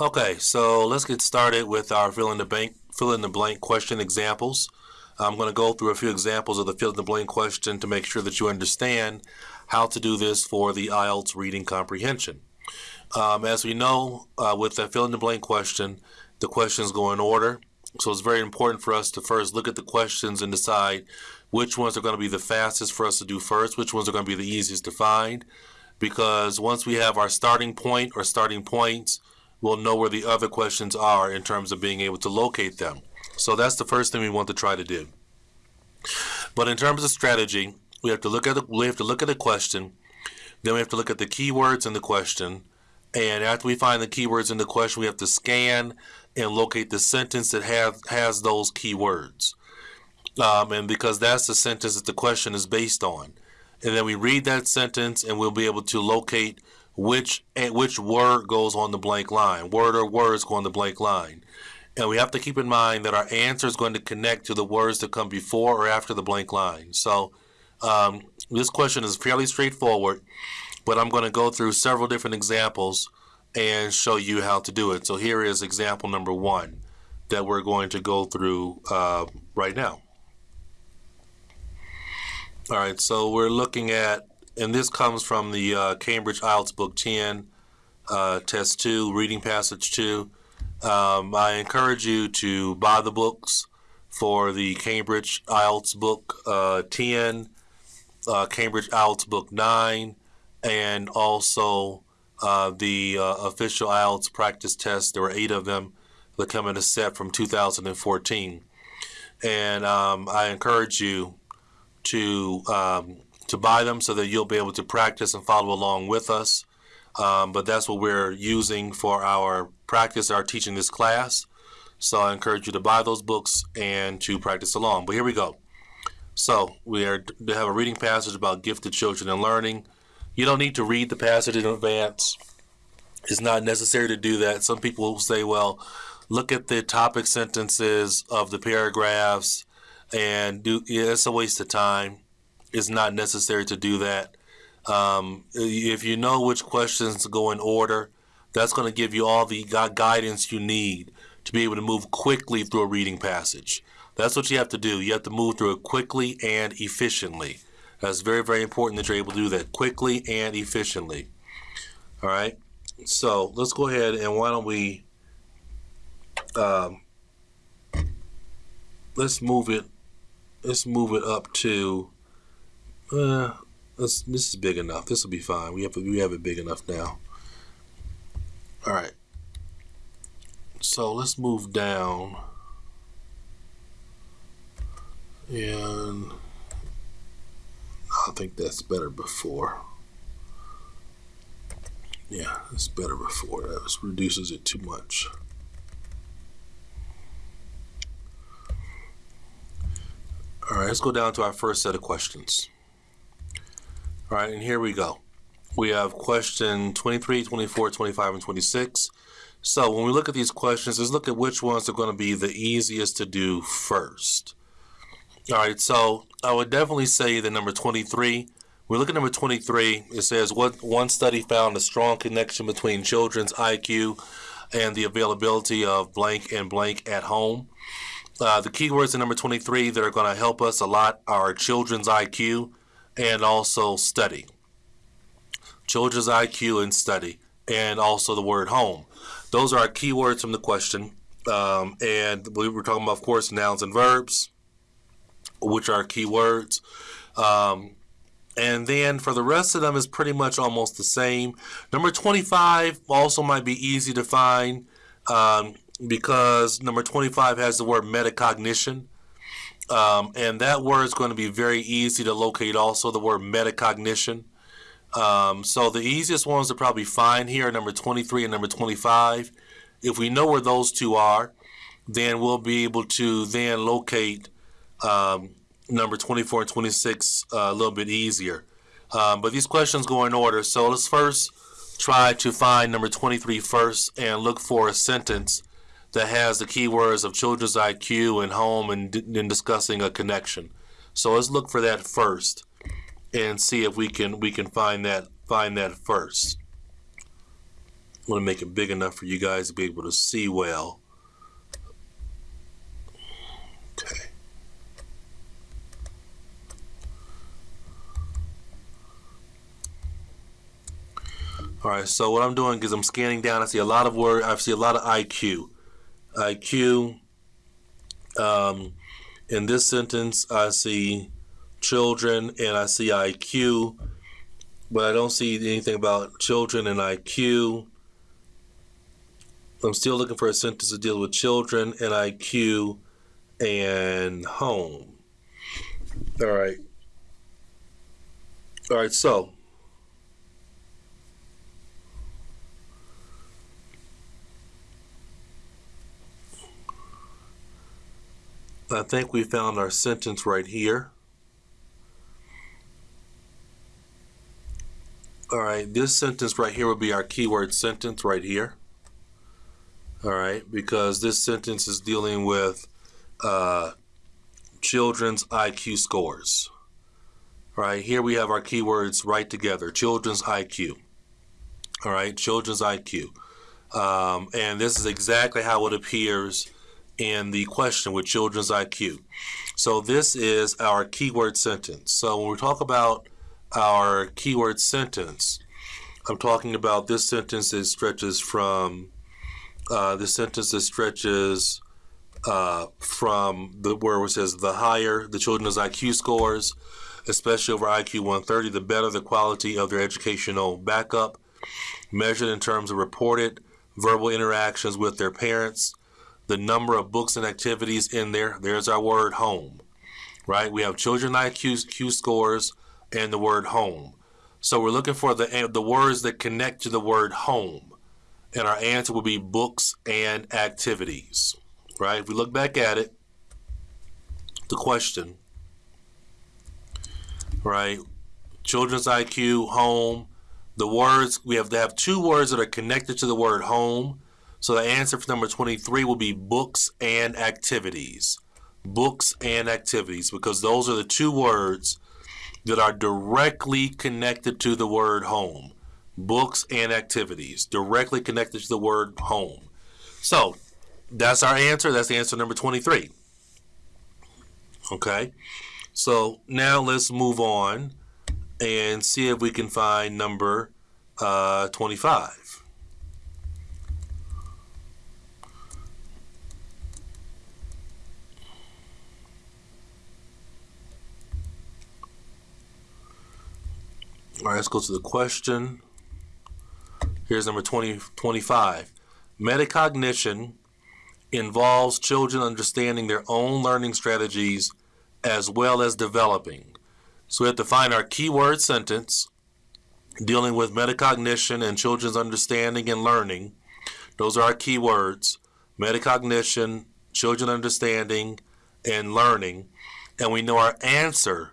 Okay, so let's get started with our fill in the blank fill in the blank question examples. I'm going to go through a few examples of the fill in the blank question to make sure that you understand how to do this for the IELTS reading comprehension. Um, as we know, uh, with the fill in the blank question, the questions go in order. So it's very important for us to first look at the questions and decide which ones are going to be the fastest for us to do first, which ones are going to be the easiest to find. Because once we have our starting point or starting points, we'll know where the other questions are in terms of being able to locate them. So that's the first thing we want to try to do. But in terms of strategy, we have to look at the, we have to look at the question, then we have to look at the keywords in the question, and after we find the keywords in the question, we have to scan and locate the sentence that have, has those keywords. Um, and because that's the sentence that the question is based on. And then we read that sentence and we'll be able to locate which which word goes on the blank line. Word or words go on the blank line. And we have to keep in mind that our answer is going to connect to the words that come before or after the blank line. So um, this question is fairly straightforward but I'm going to go through several different examples and show you how to do it. So here is example number one that we're going to go through uh, right now. All right, so we're looking at, and this comes from the uh, Cambridge IELTS Book 10, uh, Test 2, Reading Passage 2. Um, I encourage you to buy the books for the Cambridge IELTS Book uh, 10, uh, Cambridge IELTS Book 9, and also uh, the uh, official IELTS practice test. There were eight of them that come in a set from 2014. And um, I encourage you to um, to buy them so that you'll be able to practice and follow along with us. Um, but that's what we're using for our practice, our teaching this class. So I encourage you to buy those books and to practice along. But here we go. So we are to have a reading passage about gifted children and learning. You don't need to read the passage in advance. It's not necessary to do that. Some people will say, well, look at the topic sentences of the paragraphs and do yeah, it's a waste of time. It's not necessary to do that. Um, if you know which questions go in order, that's going to give you all the guidance you need to be able to move quickly through a reading passage. That's what you have to do. You have to move through it quickly and efficiently. That's very, very important that you're able to do that quickly and efficiently. All right. So let's go ahead and why don't we um, let's move it let's move it up to uh, let's, this is big enough. This will be fine. We have we have it big enough now. All right. So let's move down and I think that's better before. Yeah, it's better before. That reduces it too much. All right, let's go down to our first set of questions. All right, and here we go. We have question 23, 24, 25, and 26. So when we look at these questions, let's look at which ones are going to be the easiest to do first. All right, so I would definitely say the number 23. We look at number 23. It says what one study found a strong connection between children's IQ and the availability of blank and blank at home. Uh, the keywords in number 23 that are going to help us a lot are children's IQ and also study. Children's IQ and study, and also the word home. Those are our keywords from the question. Um, and we were talking about, of course, nouns and verbs which are keywords. Um, and then for the rest of them is pretty much almost the same. Number 25 also might be easy to find um, because number 25 has the word metacognition. Um, and that word is going to be very easy to locate also, the word metacognition. Um, so the easiest ones to probably find here are number 23 and number 25. If we know where those two are, then we'll be able to then locate um, number 24 and 26 uh, a little bit easier. Um, but these questions go in order. So let's first try to find number 23 first and look for a sentence that has the keywords of children's IQ and home and, and discussing a connection. So let's look for that first and see if we can we can find that find that first. I'm gonna make it big enough for you guys to be able to see well. Okay. All right, so what I'm doing is I'm scanning down. I see a lot of word. I see a lot of IQ. IQ. Um, in this sentence, I see children and I see IQ, but I don't see anything about children and IQ. I'm still looking for a sentence to deal with children and IQ and home. All right. All right, so I think we found our sentence right here. All right, this sentence right here would be our keyword sentence right here. All right, because this sentence is dealing with uh, children's IQ scores. All right, here we have our keywords right together, children's IQ. All right, children's IQ. Um, and this is exactly how it appears in the question with children's IQ. So this is our keyword sentence. So when we talk about our keyword sentence, I'm talking about this sentence that stretches from uh, the sentence that stretches uh, from the where it says the higher the children's IQ scores, especially over IQ 130, the better the quality of their educational backup, measured in terms of reported verbal interactions with their parents, the number of books and activities in there. There's our word home, right? We have children IQ Q scores and the word home. So we're looking for the the words that connect to the word home, and our answer will be books and activities, right? If we look back at it, the question, right? Children's IQ, home. The words we have to have two words that are connected to the word home so the answer for number 23 will be books and activities. Books and activities, because those are the two words that are directly connected to the word home. Books and activities, directly connected to the word home. So that's our answer. That's the answer number 23. Okay, so now let's move on and see if we can find number uh, 25. All right, let's go to the question. Here's number 20, 25. Metacognition involves children understanding their own learning strategies as well as developing. So we have to find our keyword sentence dealing with metacognition and children's understanding and learning. Those are our keywords. Metacognition, children understanding, and learning. And we know our answer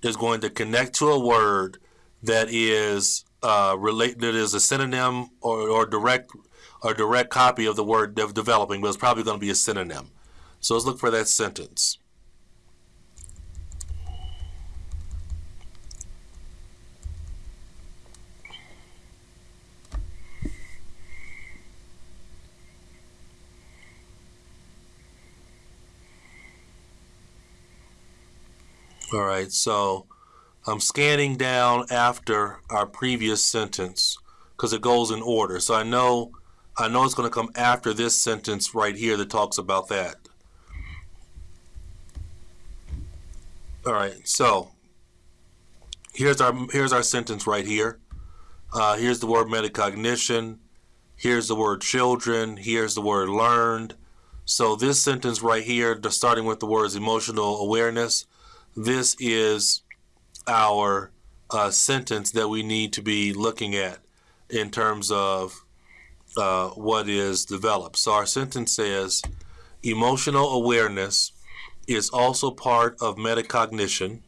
is going to connect to a word that is uh, relate that is a synonym or, or direct or direct copy of the word de developing, but it's probably going to be a synonym. So let's look for that sentence. All right, so I'm scanning down after our previous sentence because it goes in order. So I know I know it's going to come after this sentence right here that talks about that. All right, so here's our here's our sentence right here. Uh, here's the word metacognition. Here's the word children. Here's the word learned. So this sentence right here, starting with the words emotional awareness, this is our uh, sentence that we need to be looking at in terms of uh, what is developed. So our sentence says emotional awareness is also part of metacognition.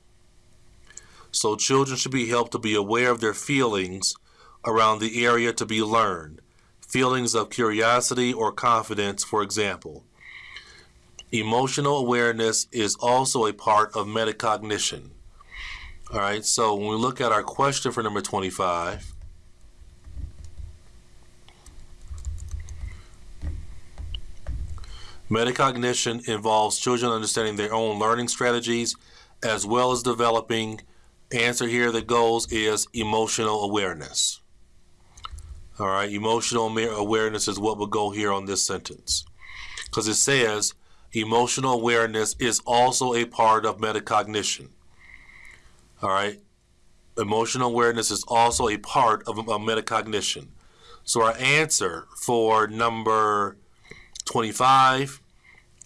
So children should be helped to be aware of their feelings around the area to be learned. Feelings of curiosity or confidence, for example. Emotional awareness is also a part of metacognition. All right, so when we look at our question for number 25, metacognition involves children understanding their own learning strategies as well as developing, answer here The goals is emotional awareness. All right, emotional awareness is what will go here on this sentence. Because it says emotional awareness is also a part of metacognition. All right, emotional awareness is also a part of, of metacognition. So our answer for number 25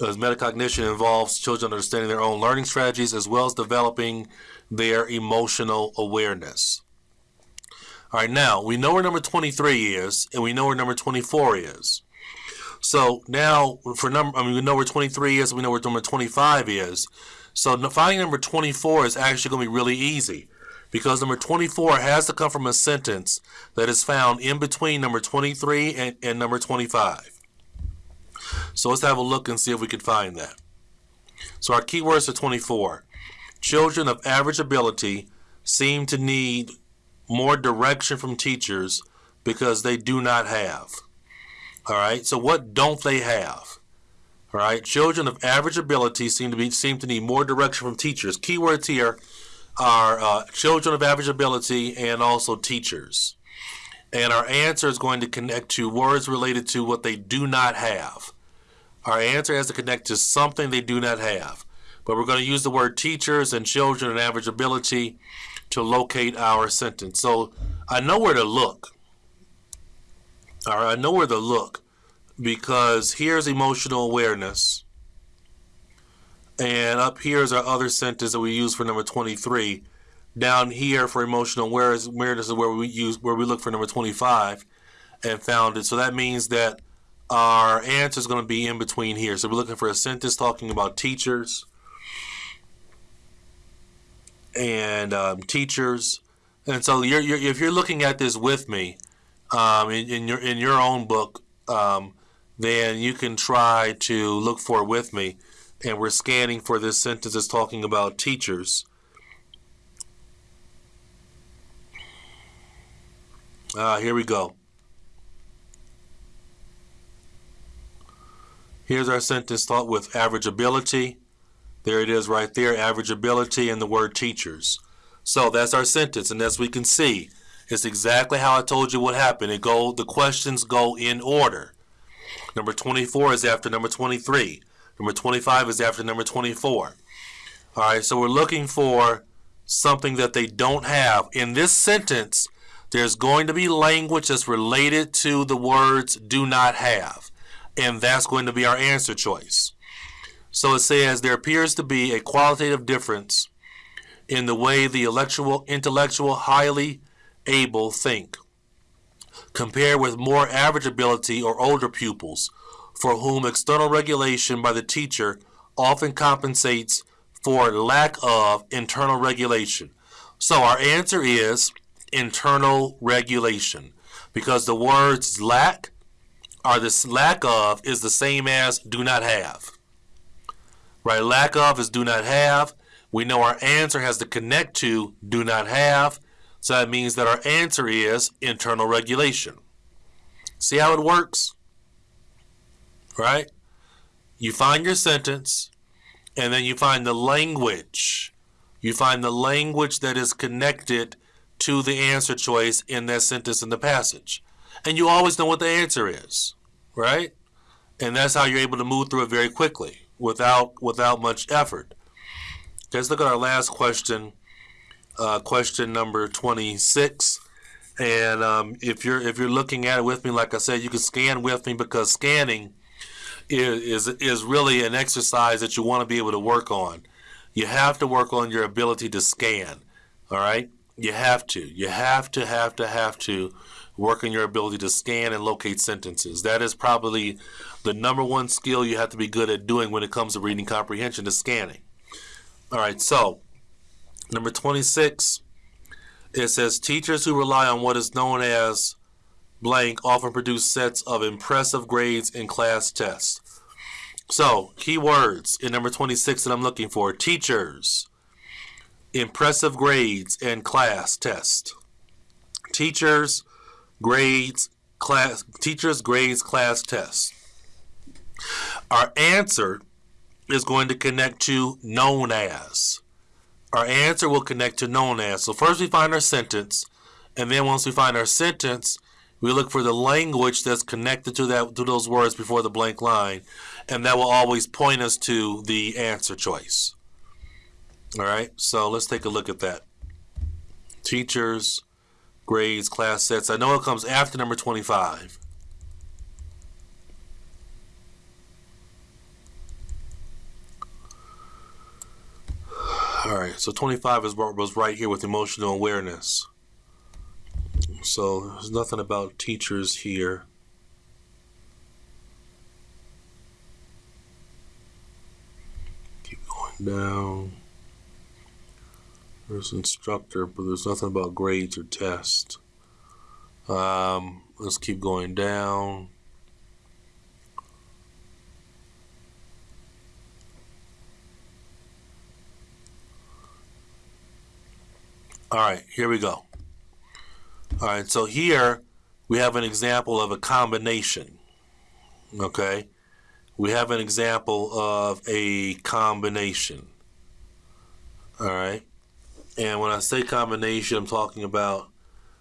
is metacognition involves children understanding their own learning strategies as well as developing their emotional awareness. All right, now we know where number 23 is, and we know where number 24 is. So now for number, I mean, we know where 23 is, we know where number 25 is. So finding number 24 is actually going to be really easy because number 24 has to come from a sentence that is found in between number 23 and, and number 25. So let's have a look and see if we can find that. So our keywords are 24. Children of average ability seem to need more direction from teachers because they do not have. All right. So what don't they have? All right. Children of average ability seem to be seem to need more direction from teachers. Keywords here are uh, children of average ability and also teachers. And our answer is going to connect to words related to what they do not have. Our answer has to connect to something they do not have. But we're going to use the word teachers and children and average ability to locate our sentence. So I know where to look. All right, I know where to look because here's emotional awareness. And up here is our other sentence that we use for number 23. Down here for emotional awareness, awareness is where we use where we look for number 25 and found it. So that means that our answer is going to be in between here. So we're looking for a sentence talking about teachers and um, teachers. And so you're, you're, if you're looking at this with me um, in, in, your in your own book, um, then you can try to look for it with me. And we're scanning for this sentence that's talking about teachers. Uh, here we go. Here's our sentence thought with average ability. There it is right there, average ability and the word teachers. So that's our sentence, and as we can see, it's exactly how I told you what happened. It go the questions go in order. Number 24 is after number 23. Number 25 is after number 24. All right, so we're looking for something that they don't have. In this sentence, there's going to be language that's related to the words do not have and that's going to be our answer choice. So it says there appears to be a qualitative difference in the way the intellectual, intellectual highly able think compared with more average ability or older pupils for whom external regulation by the teacher often compensates for lack of internal regulation. So our answer is internal regulation because the words lack or this lack of is the same as do not have. Right? Lack of is do not have. We know our answer has to connect to do not have. So that means that our answer is internal regulation. See how it works? Right? You find your sentence and then you find the language. You find the language that is connected to the answer choice in that sentence in the passage. And you always know what the answer is right? And that's how you're able to move through it very quickly without without much effort. Let's look at our last question, uh, question number 26. And um, if you're if you're looking at it with me, like I said, you can scan with me because scanning is is, is really an exercise that you want to be able to work on. You have to work on your ability to scan. All right, you have to. You have to have to have to work on your ability to scan and locate sentences. That is probably the number one skill you have to be good at doing when it comes to reading comprehension is scanning. All right, so number 26, it says teachers who rely on what is known as blank often produce sets of impressive grades in class tests. So, keywords in number 26 that I'm looking for teachers, impressive grades, and class test. Teachers, grades, class, teachers, grades, class tests. Our answer is going to connect to known as. Our answer will connect to known as. So first we find our sentence, and then once we find our sentence, we look for the language that's connected to that to those words before the blank line, and that will always point us to the answer choice. All right, so let's take a look at that. Teachers, grades, class sets. I know it comes after number 25. All right, so 25 is what was right here with emotional awareness. So there's nothing about teachers here. Keep going down. There's instructor, but there's nothing about grades or tests. Um, let's keep going down. All right, here we go. All right, so here we have an example of a combination. Okay, we have an example of a combination. All right, and when I say combination, I'm talking about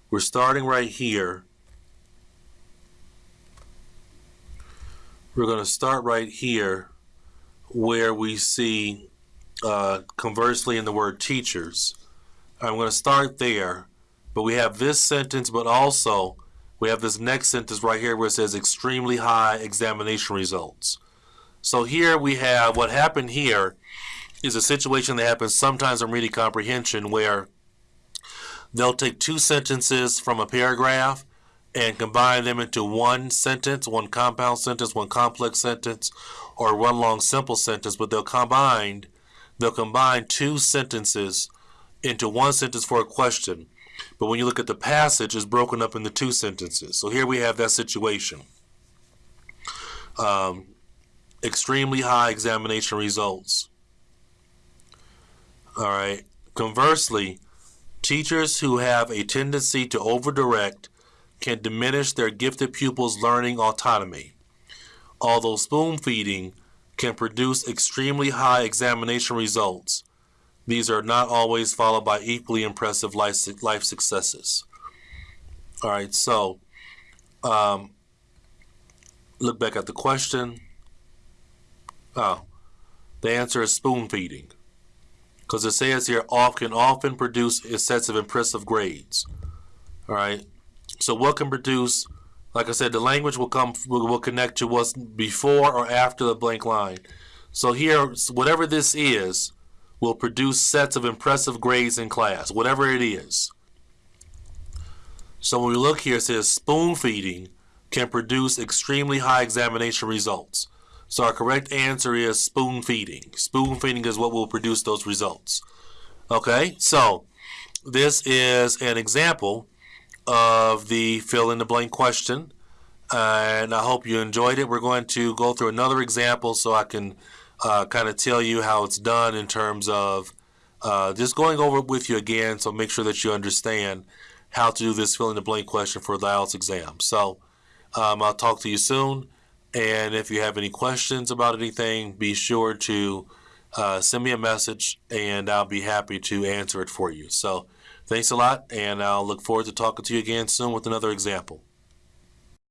we're starting right here. We're going to start right here where we see uh, conversely in the word teachers. I'm going to start there, but we have this sentence, but also we have this next sentence right here where it says extremely high examination results. So here we have what happened here is a situation that happens sometimes in reading comprehension where they'll take two sentences from a paragraph and combine them into one sentence, one compound sentence, one complex sentence, or one long simple sentence, but they'll combine they'll combine two sentences into one sentence for a question. But when you look at the passage, it's broken up into two sentences. So here we have that situation. Um, extremely high examination results. All right. Conversely, teachers who have a tendency to overdirect can diminish their gifted pupils' learning autonomy. Although spoon feeding can produce extremely high examination results, these are not always followed by equally impressive life, life successes. All right, so um, look back at the question. Oh, the answer is spoon feeding. Because it says here, off can often produce sets of impressive grades. All right, so what can produce, like I said, the language will come, will, will connect to what's before or after the blank line. So here, whatever this is, will produce sets of impressive grades in class, whatever it is. So when we look here, it says spoon feeding can produce extremely high examination results. So our correct answer is spoon feeding. Spoon feeding is what will produce those results. Okay, so this is an example of the fill in the blank question. and I hope you enjoyed it. We're going to go through another example so I can uh, kind of tell you how it's done in terms of uh, just going over it with you again. So make sure that you understand how to do this fill in the blank question for the IELTS exam. So um, I'll talk to you soon. And if you have any questions about anything, be sure to uh, send me a message and I'll be happy to answer it for you. So thanks a lot, and I'll look forward to talking to you again soon with another example.